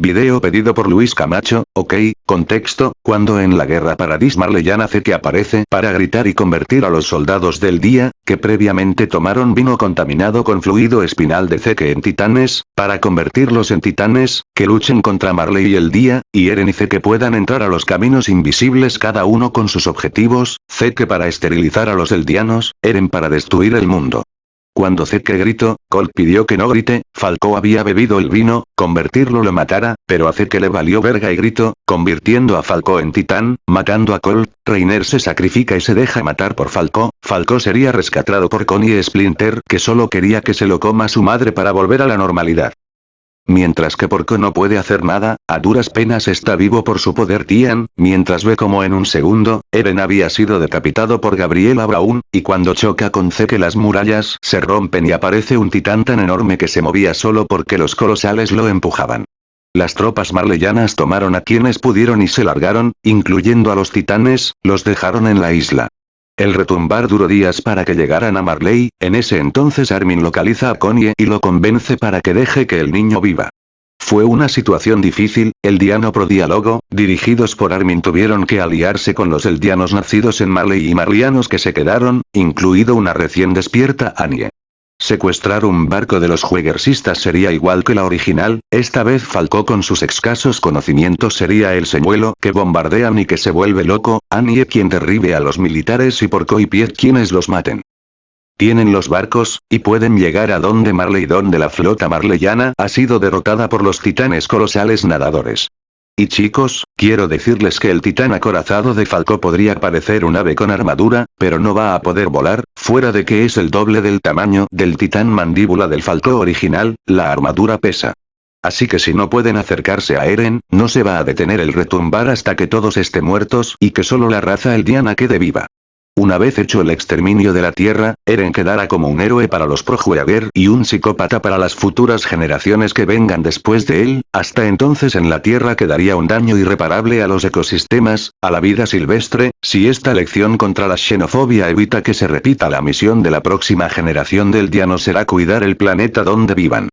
Video pedido por Luis Camacho, ok, contexto, cuando en la guerra Paradis Marleyana que aparece para gritar y convertir a los soldados del día, que previamente tomaron vino contaminado con fluido espinal de Zeke en titanes, para convertirlos en titanes, que luchen contra Marley y el día, y Eren y Zeke puedan entrar a los caminos invisibles cada uno con sus objetivos, Zeke para esterilizar a los eldianos, Eren para destruir el mundo. Cuando Zeke gritó, Colt pidió que no grite, Falco había bebido el vino, convertirlo lo matara, pero a Zeke le valió verga y gritó, convirtiendo a Falco en titán, matando a Colt, Reiner se sacrifica y se deja matar por Falco, Falco sería rescatado por Connie Splinter que solo quería que se lo coma su madre para volver a la normalidad. Mientras que Porco no puede hacer nada, a duras penas está vivo por su poder Tian, mientras ve como en un segundo, Eren había sido decapitado por Gabriela Brown, y cuando choca con Zeke las murallas se rompen y aparece un titán tan enorme que se movía solo porque los colosales lo empujaban. Las tropas marleyanas tomaron a quienes pudieron y se largaron, incluyendo a los titanes, los dejaron en la isla. El retumbar duró días para que llegaran a Marley, en ese entonces Armin localiza a Connie y lo convence para que deje que el niño viva. Fue una situación difícil, el Diano Pro Diálogo, dirigidos por Armin tuvieron que aliarse con los eldianos nacidos en Marley y marlianos que se quedaron, incluido una recién despierta Anie. Secuestrar un barco de los jueguersistas sería igual que la original, esta vez Falcó con sus escasos conocimientos sería el señuelo que bombardean y que se vuelve loco, Annie quien derribe a los militares y Porco y Piet quienes los maten. Tienen los barcos, y pueden llegar a donde Marley donde la flota marleyana ha sido derrotada por los titanes colosales nadadores. Y chicos, quiero decirles que el titán acorazado de Falco podría parecer un ave con armadura, pero no va a poder volar, fuera de que es el doble del tamaño del titán mandíbula del Falco original, la armadura pesa. Así que si no pueden acercarse a Eren, no se va a detener el retumbar hasta que todos estén muertos y que solo la raza Eldiana quede viva. Una vez hecho el exterminio de la Tierra, Eren quedará como un héroe para los Projueager y un psicópata para las futuras generaciones que vengan después de él, hasta entonces en la Tierra quedaría un daño irreparable a los ecosistemas, a la vida silvestre, si esta lección contra la xenofobia evita que se repita la misión de la próxima generación del Diano será cuidar el planeta donde vivan.